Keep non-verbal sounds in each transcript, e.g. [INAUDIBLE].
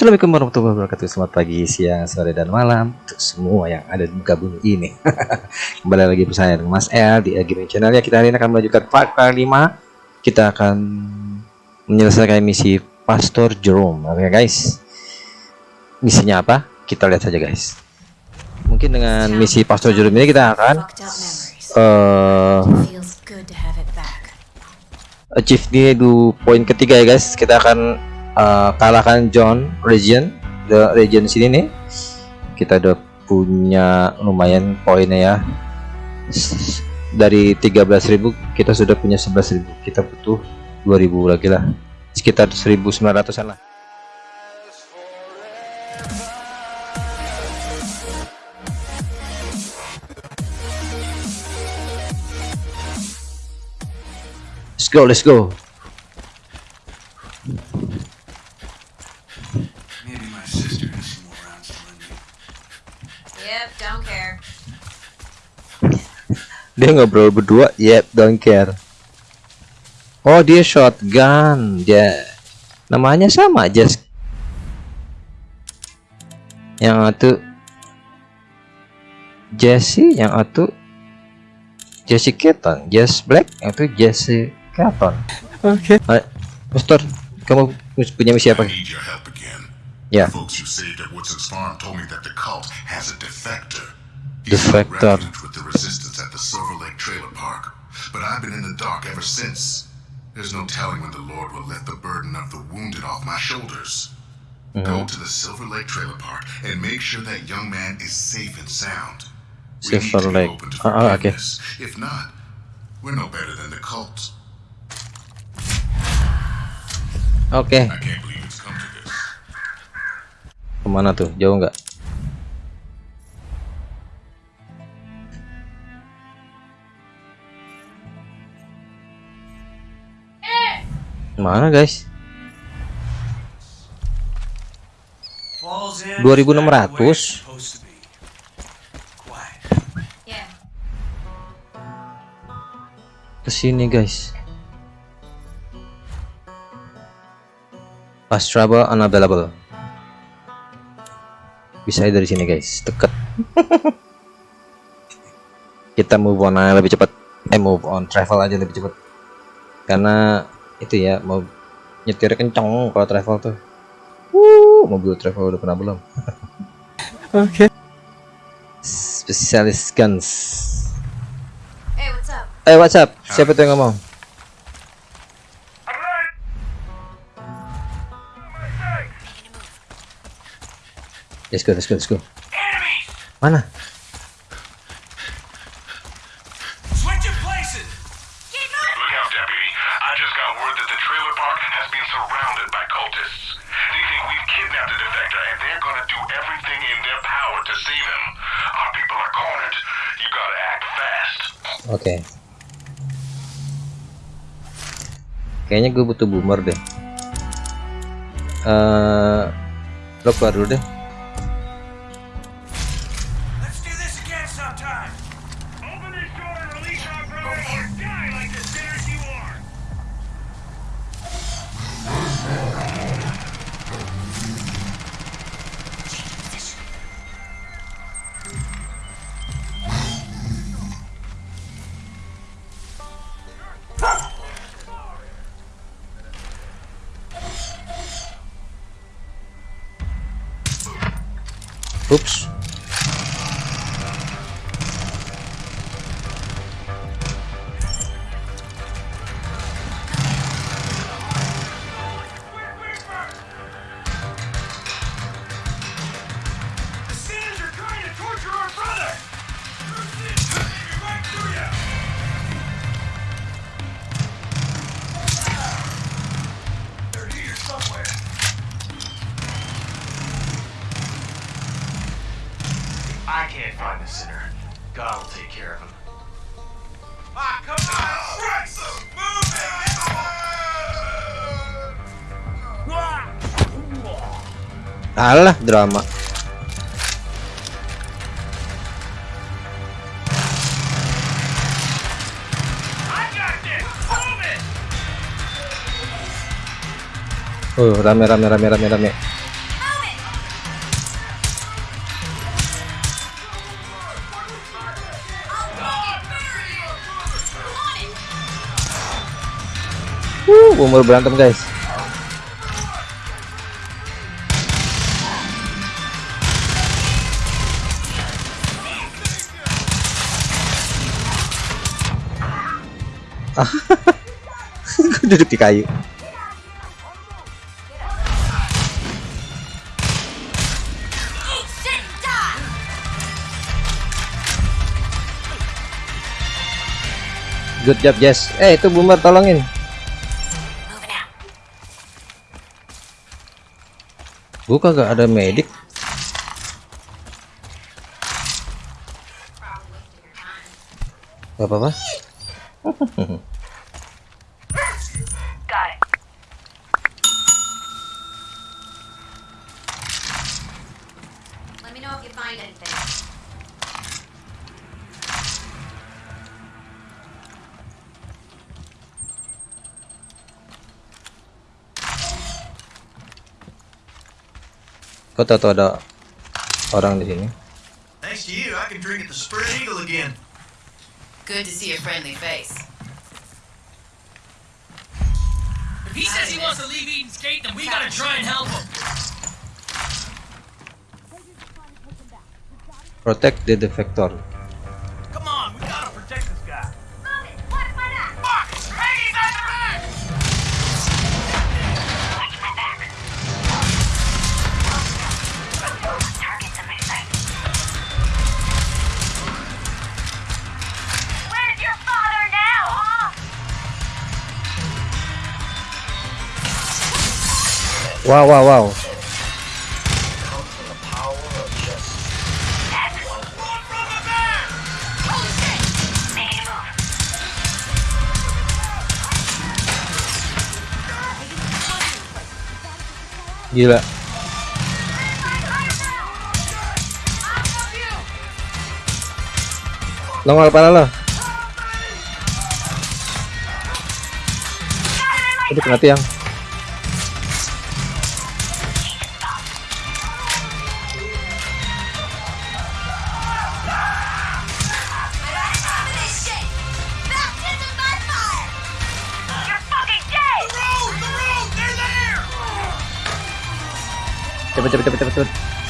Assalamualaikum warahmatullahi wabarakatuh. Selamat pagi, siang, sore, dan malam Untuk semua yang ada di muka bumi ini. [LAUGHS] Kembali lagi bersama dengan Mas El Di Gaming Channel. Ya Kita hari ini akan melanjutkan part ke-5 Kita akan Menyelesaikan misi Pastor Jerome. Oke okay, guys. Misinya apa? Kita lihat saja guys. Mungkin dengan misi Pastor Jerome ini kita akan uh, Achieve di poin ketiga ya guys. Kita akan uh, kalahkan John region the region sini nih. Kita udah punya lumayan poinnya ya. Dari 13.000 kita sudah punya 11.000 kita butuh 2.000 lagi lah. Sekitar 1.900an lah. Let's go let's go dia ngobrol berdua? Yep don't care. Oh dia shotgun dia namanya sama just yang itu Jesse yang itu Jesse Keaton. Jess Black yang itu Jesse Keaton. Oke. Okay. Mister kamu punya misi apa yeah. defector He's defector. with the resistance at the Silver Lake Trailer Park, but I've been in the dark ever since. There's no telling when the Lord will let the burden of the wounded off my shoulders. Mm -hmm. Go to the Silver Lake Trailer Park and make sure that young man is safe and sound. Silver Lake. Uh, okay. If not, we're no better than the cult. Okay. Ke mana tuh? Jauh nggak? Mana guys? 2600 Ke sini guys Fast travel unavailable Bisa dari sini guys. Deket. [LAUGHS] Kita move on aja lebih cepat Eh move on. Travel aja lebih cepat Karena itu ya mau nyetir kenceng kalau travel tuh. Uh, mobil travel udah pernah belum? [LAUGHS] Oke. Okay. spesialis guns. Hey what's up? Hey what's up? Siapa tuh yang ngomong let's go let's go let's go mana Oke. Okay. Kayaknya gue butuh boomer deh. Eh, uh, lo keluar dulu deh. Oops. Alah drama. Uh, rame rame rame rame rame. Uh, umur berantem guys. Duduk di kayu. Good job, Jess. Eh, itu boomer tolongin. Buka gak ada medik. Gak apa-apa. [LAUGHS] Let me know if you find anything. Kau tahu tuh ada orang di sini. Thanks to you, I can drink at the Spread Eagle again. Good to see a friendly face. If he says he wants to leave Eden's Gate, then we gotta try and help him. Protect the defector. Come on, we gotta protect this guy. It! What? Fuck! Hey, back to back! Targets in my sight. Where's your father now, huh? Wow, wow, wow. Gila. Nongol kepala lo. Itu kena tiang. Cepet, cepet, cepet, cepet, cepet.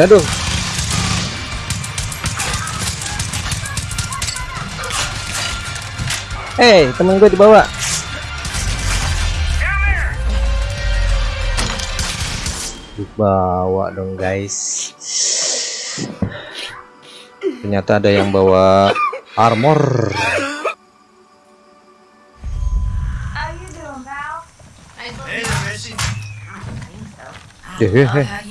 Good Hei, temen gue dibawa. Dibawa dong, guys. Ternyata ada yang bawa armor. How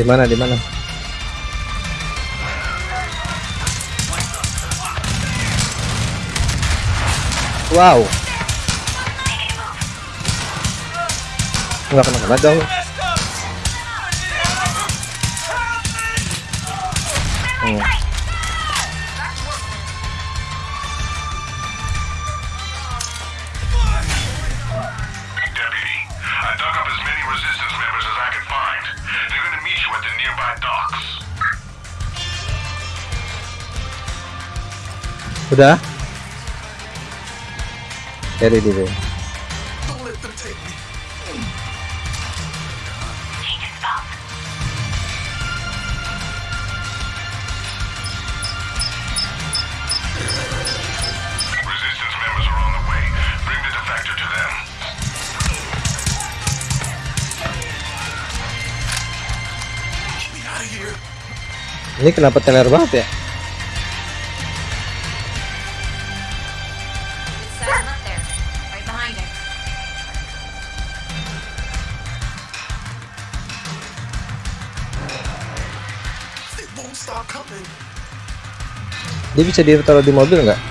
Di mana? Di mana? Wow. Enggak kena kena dong. Hmm. Out of here. Ini kenapa teler banget ya? Dia bisa ditaruh di mobil nggak?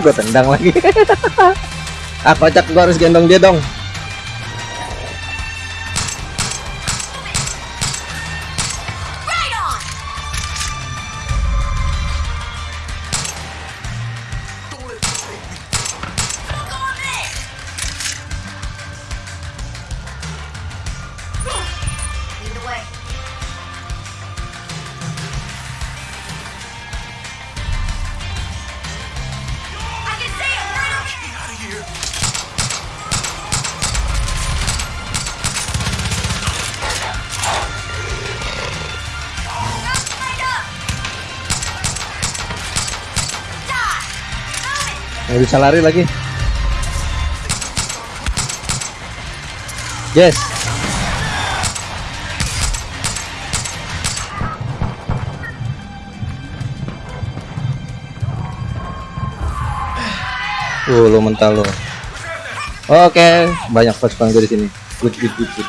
Gue tendang lagi. ah kocak gue harus gendong dia dong. Nggak bisa lari lagi. Yes. Uh, lo mental lo. Oke, banyak pasukan gue di sini. Good, good, good, good.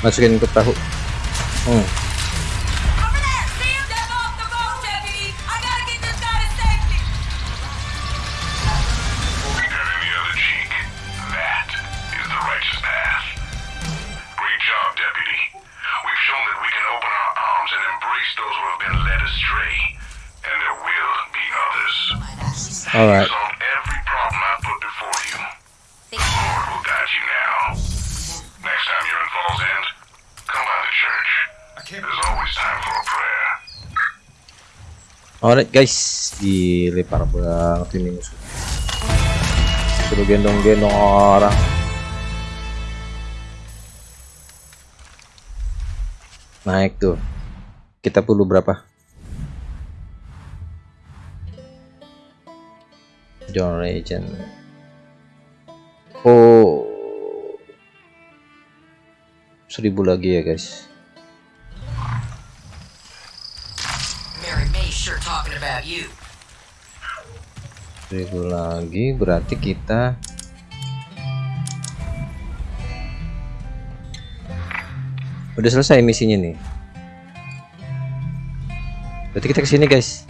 Masukin ke perahu. Oh. Over there! See? Step off the boat, deputy! I gotta get this guy to safety! Got any other cheek? That is the righteous path. Great job, Deputy. We've shown that we can open our arms and embrace those who have been led astray. And there will be others. Alright. Solve Alright guys, gile parah banget ini musuh. Suruh gendong-gendong orang. Naik tuh. Kita perlu berapa? John Legend. Oh. Seribu lagi ya guys. Seribu lagi berarti kita udah selesai misinya nih. Berarti kita ke sini guys.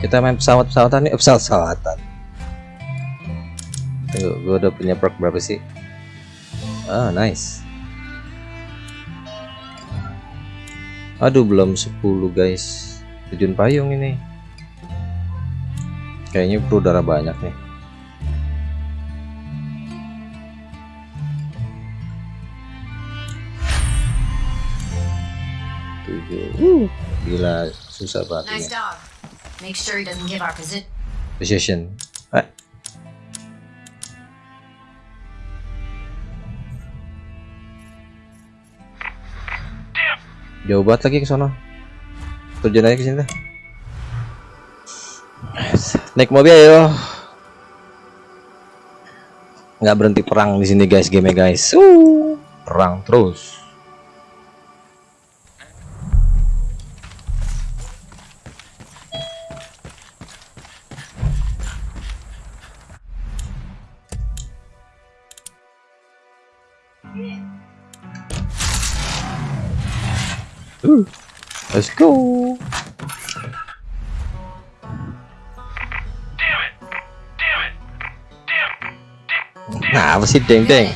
Kita main pesawat-pesawatan nih, eh, pesawat-pesawatan. Tunggu, gue udah punya perk berapa sih? Ah, nice. Aduh belum 10 guys. Terjun payung ini. Kayaknya perlu darah banyak nih. Tujuh. Gila susah banget Nice dog. Make sure he doesn't give our position. Position Jauh banget lagi ke sana Terjun aja ke sini. Naik mobil ayo. Nggak berhenti perang di sini guys, game guys. Uh, perang terus. Let's go. Nah, apa sih deng deng?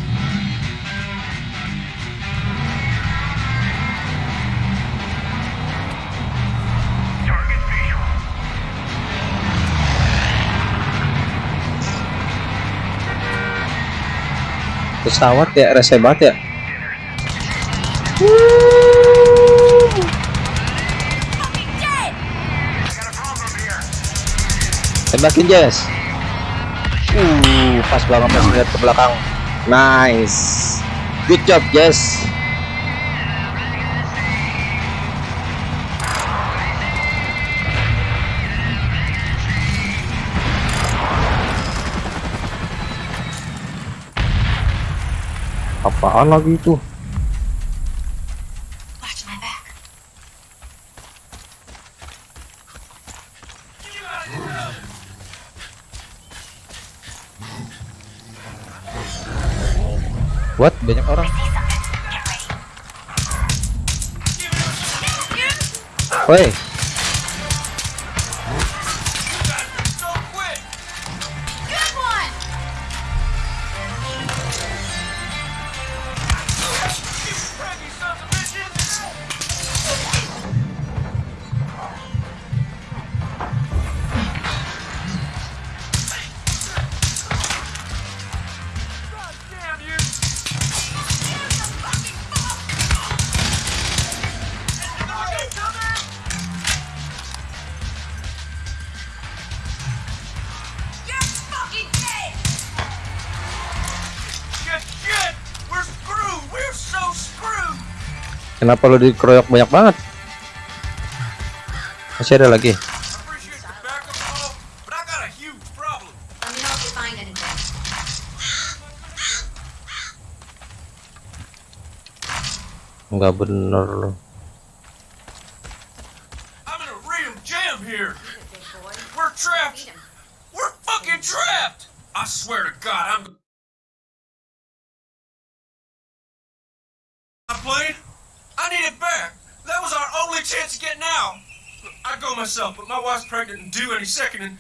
Pesawat ya, rese banget ya. Tembakin Jess. Uh, pas banget pas lihat ke belakang. Nice. Good job, Jess. Apaan lagi itu? What? Banyak orang. Woi, kenapa lo dikeroyok banyak banget? Masih ada lagi. I I. Enggak bener lo. I swear to God, I'm. My plane? Chance of getting out. I'd go myself, but my wife's pregnant and due any second, and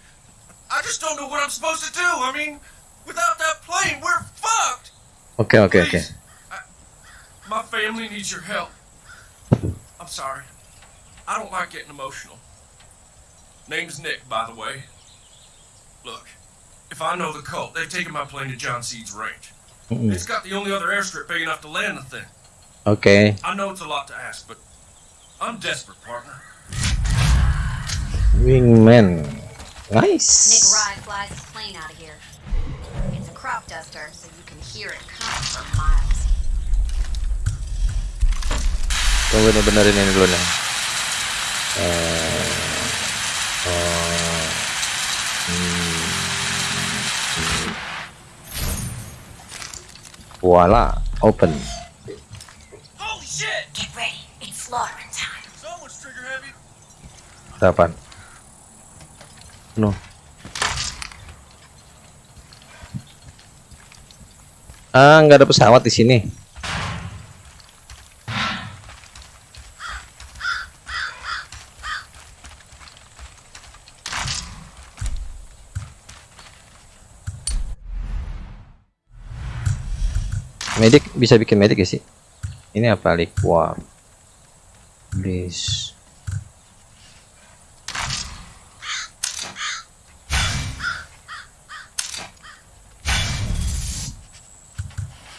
I just don't know what I'm supposed to do. I mean, without that plane, we're fucked. Okay, okay. Please. I- my family needs your help. I'm sorry. I don't like getting emotional. Name's Nick, by the way. Look, if I know the cult, they've taken my plane to John Seed's range. Mm-mm. It's got the only other airstrip big enough to land the thing. Okay. I know it's a lot to ask, but I'm desperate, partner. Wingman. Nick Nice. Rye flies his plane out of here. It's a crop duster, so you can hear it coming for miles. Tunggu nih benerin ini dulu nih. Eh, oh, hmm. Voila, open. Holy shit! Get ready. It's slaughtering Kapan? No. Ah, nggak ada pesawat di sini. Medik bisa bikin medik ya sih? Ini apa liquor? Please.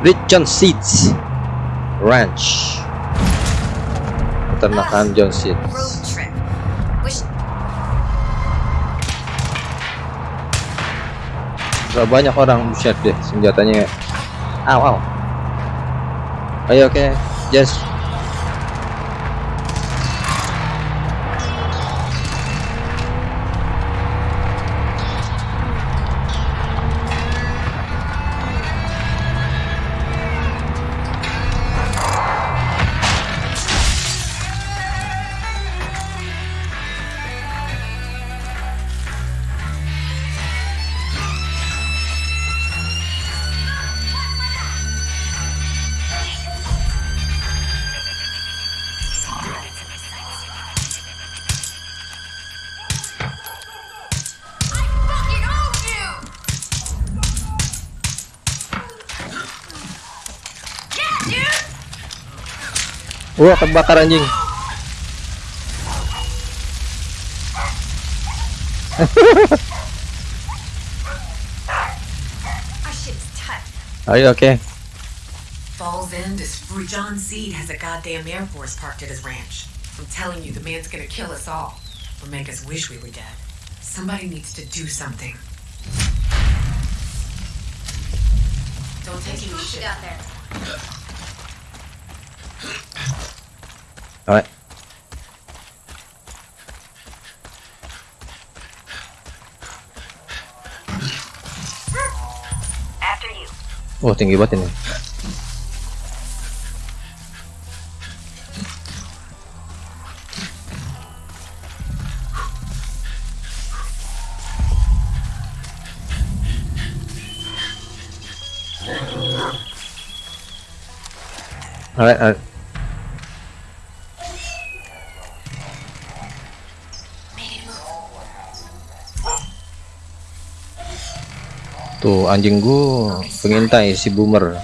Rich John Seeds Ranch. Peternakan John Road Seeds Gak banyak orang buset deh senjatanya. Aw aw ayo oke. Jess. Fucking wah kebakar anjing our shit's tight. ayo oke Falls End is free. John Seed has a goddamn Air Force parked at his ranch. I'm telling you, the man's gonna kill us all. Or make us wish we were dead. Somebody needs to do something. Don't take any shit. out there. Alright oh tinggi banget ini. Alright, alright. Tuh anjing gua pengintai si boomer.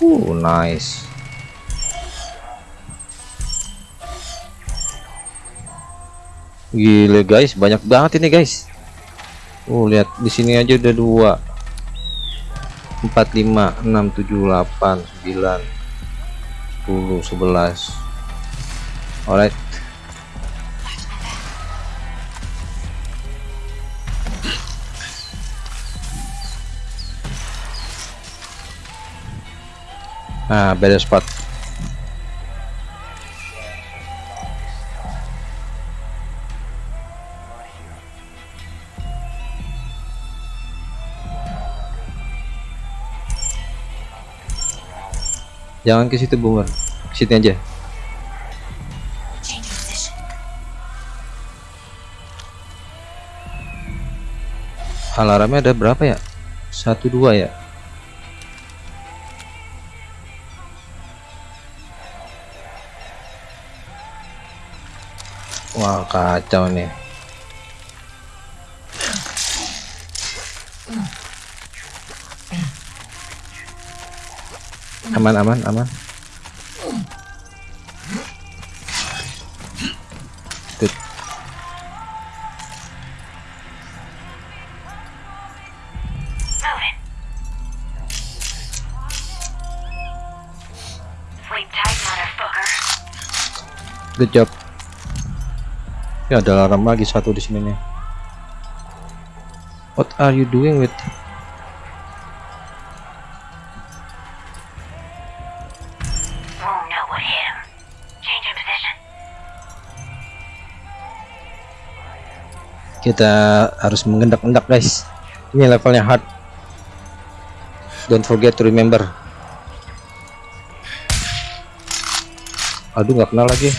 Uh, nice. Gile guys, banyak banget ini guys. Oh, lihat di sini aja udah dua. 4 5 6 7 8 9 10 11. Alright. Nah, beda spot. Jangan ke situ. Ke situ aja. Alarmnya ada berapa ya? Satu dua ya. Kacau nih. Aman aman aman. Tut. Good job. Ya ada alarm lagi satu di sini nih. What are you doing with? Kita harus mengendak-endak guys. Ini levelnya hard. Don't forget to remember. Aduh nggak kenal lagi.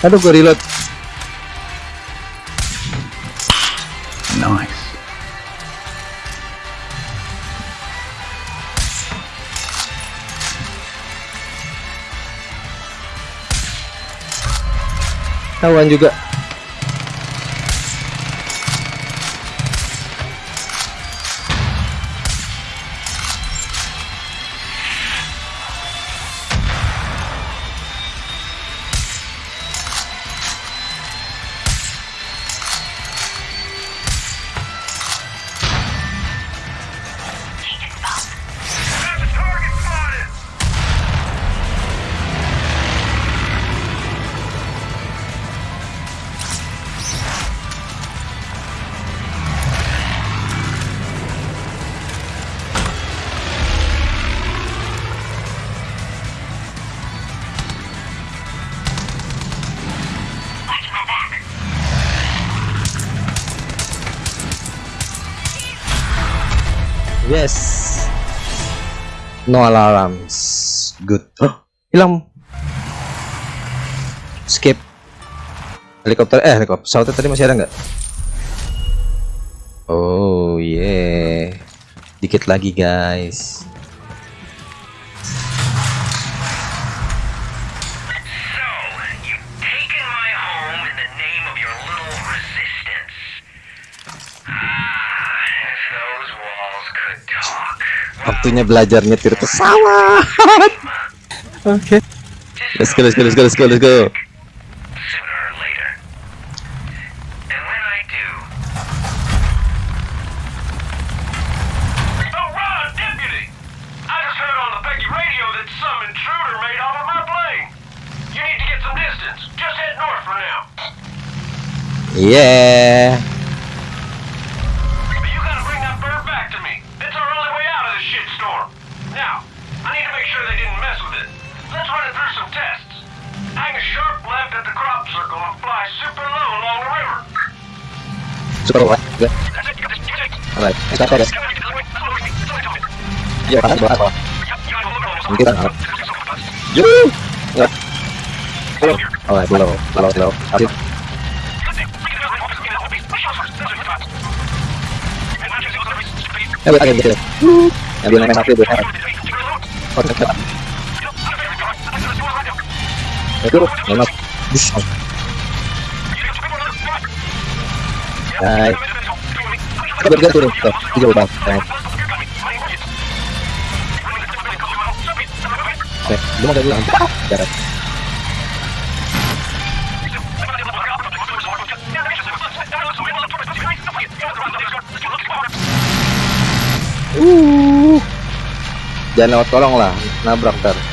Aduh, gue reload. Nice. Tawan juga. No alarms. Good. Hah, hilang. Skip. Helikopter eh helikopter pesawatnya tadi masih ada nggak? Oh yeah. Dikit lagi guys. Waktunya belajar nyetir pesawat. Oke. Let's go, let's go, let's go, let's go, let's go. Sooner Super? Alright, stop guys. Panas banget bawah. Mungkin kan. Ya. Belum. Alright, belum. Belum, belum. Asik. Ya, agen gitu. Ya, biar main satu, Oh, cepat. Ya, turun. Ya, mas. Bis. Turun. Tuh. Nah, Oke, lu mau. Uh. Jangan lewat kolong lah, nabrak ntar.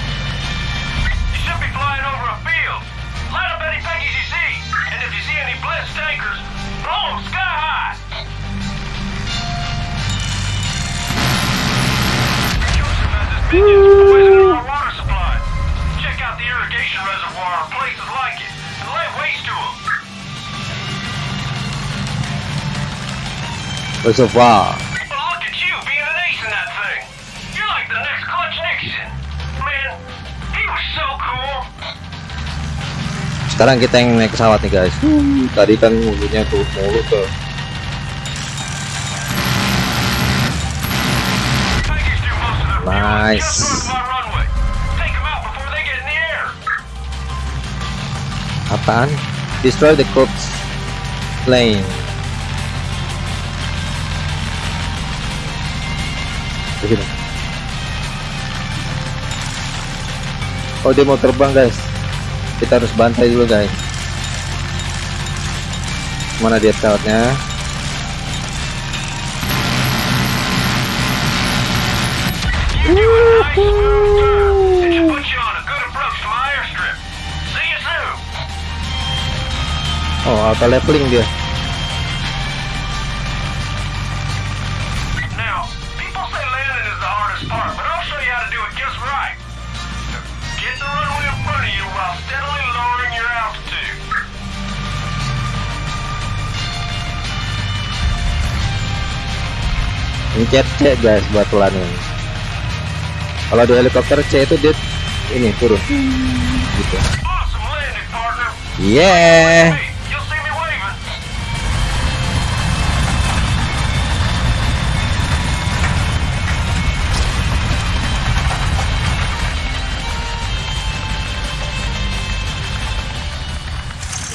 Reservoir. Well, look at you being an ace in that thing. You're like the next Clutch Nixon. Man, he was so cool. Sekarang kita yang naik pesawat nih guys. Tadi kan mulutnya tuh mulut tuh. Their Nice. Apaan? Destroy the corpse plane. Oh dia mau terbang guys. Kita harus bantai dulu guys. Mana dia pesawatnya? You're doing a nice Pencet C guys buat landing. Kalau di helikopter C itu dia ini turun. Gitu. Yeah.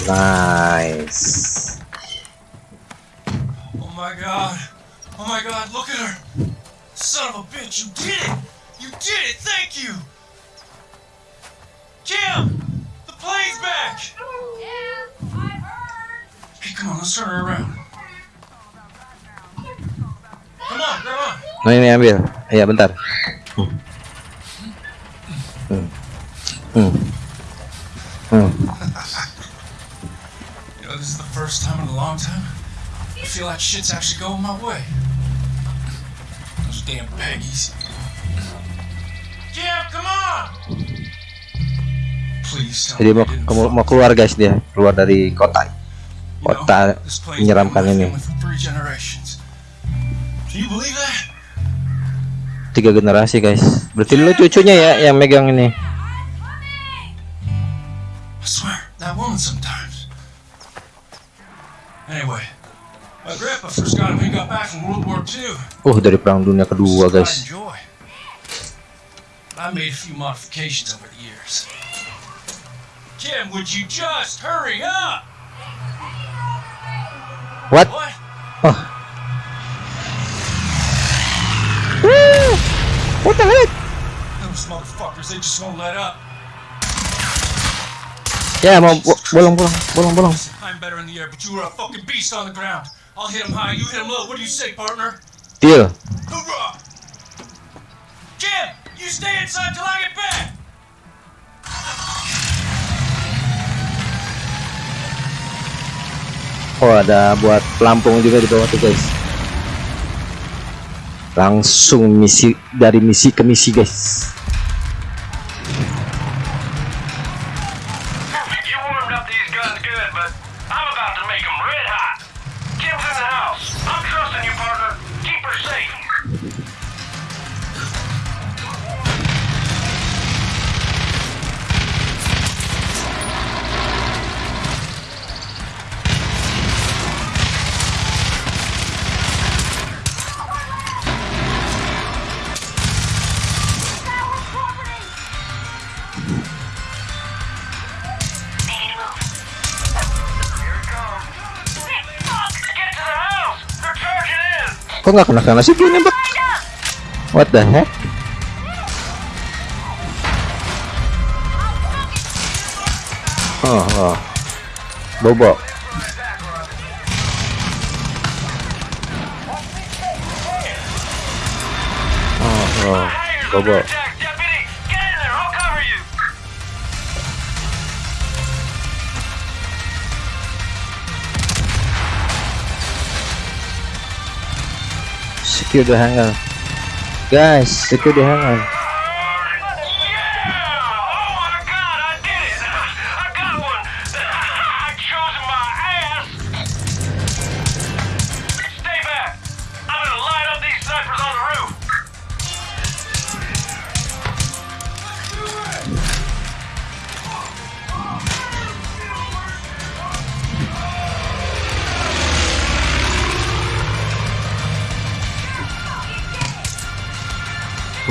Nice. Son of a bitch, you did it! You did it, thank you! Kim! The plane's back! Yeah, I heard. Hey, come on, let's turn her around. Come on, grab on. Nah ini ambil. Iya bentar. Hmm. Hmm. Hmm. Hmm. You know, this is the first time in a long time I feel like shit's actually going my way. Those damn Peggies. Kim, come on! Jadi mau, mau, keluar guys dia, keluar dari kota. Kota menyeramkan ini. Tiga generasi guys. Berarti lu cucunya ya yang megang ini. I swear, that woman sometimes. Anyway, my grandpa first got him when he got back from World War II. Uh dari perang dunia kedua guys. I made a few modifications over the years. Kim, would you just hurry up? What? What? Oh. Woo! What the heck? Those motherfuckers, they just won't let up. Mau bo- bolong bolong bolong bolong. I'm better in the air, but you were a fucking beast on the ground. I'll hit him high, you hit him low. What do you say, partner? Deal. Hoorah! Kim, you stay inside till I get back. Oh ada buat pelampung juga di bawah tuh guys. Langsung misi dari misi ke misi guys. You warmed up these guns good, but I'm about to make them red hot. In the house. I'm trusting you, partner. Keep her safe. Kok nggak kena kena sih gini nembak? What the heck? Oh, oh. Bobo. Oh, oh. Bobo. Secure the hangar. Guys, secure the hangar.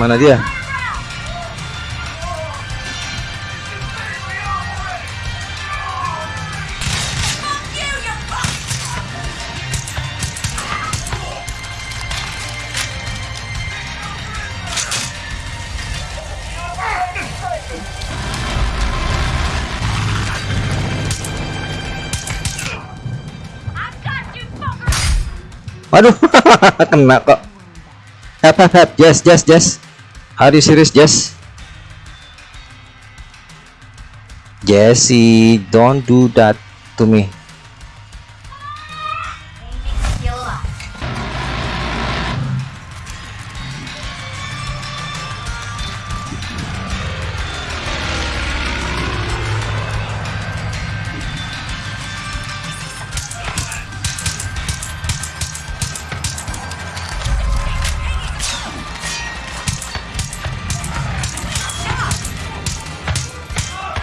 Mana dia? Waduh, [LAUGHS] kena kok. Hap, hap, hap. Jess, Jess, Jess. You serious, Jess? Jesse, don't do that to me.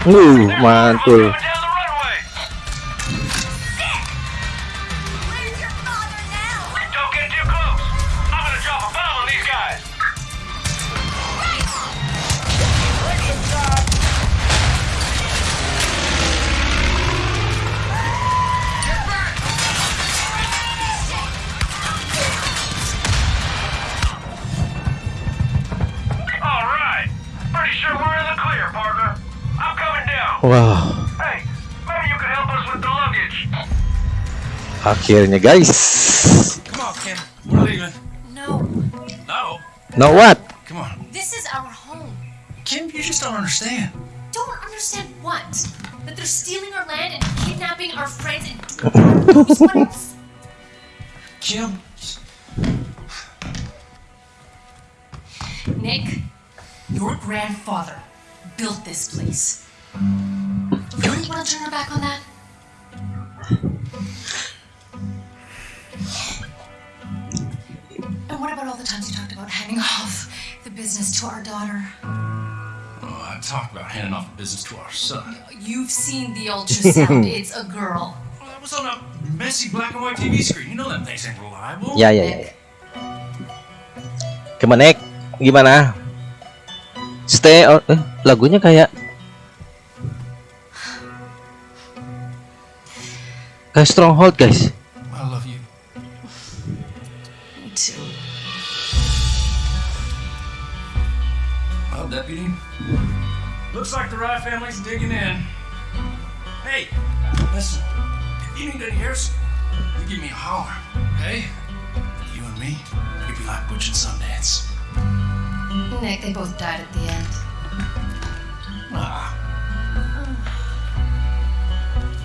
Uh, mantul. Akhirnya guys. Come on, Kim. We're leaving. No, No. Now what? Come on. this is our home. Kim, you just don't understand. Don't understand what? That they're stealing our land and kidnapping our friends and [LAUGHS] doing God knows what else? Kim. Nick, your grandfather built this place. Really want to turn your back on that? And what about all the times you talked about handing off the business to our daughter? Oh, I talked about handing off the business to our son. You've seen the ultrasound. [LAUGHS] it's a girl. Well, that was on a messy black and white TV screen. You know them things ain't reliable. Ya ya ya. ya. Gimana Nek? Gimana? Stay on eh, lagunya kayak kayak Stronghold guys. I love you. Me too. Well, deputy. Looks like the Rye family's digging in. Hey, listen. If you need any airs, you give me a holler. Hey, you and me, we'd be like Butch and Sundance. Nick, they both died at the end. Ah,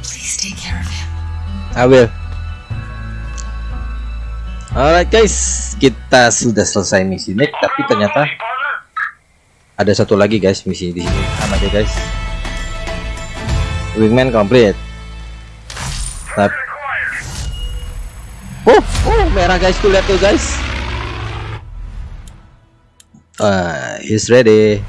Please take care of him. I will. Alright guys, kita sudah selesai misi Nek, tapi ternyata ada satu lagi guys misi di sini. Sama aja guys. Wingman complete. Tapi Oh, oh, merah guys tuh lihat tuh guys. Ah, he's ready.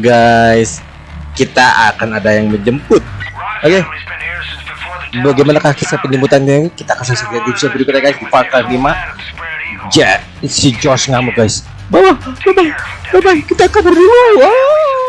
Guys, kita akan ada yang menjemput. Oke. Bagaimanakah kisah penjemputannya? Kita akan saksikan di episode berikutnya guys di Cry 5. Ja, si Josh ngamuk guys. Bawah, bye bye, bye bye. Kita kabur dulu. Wow.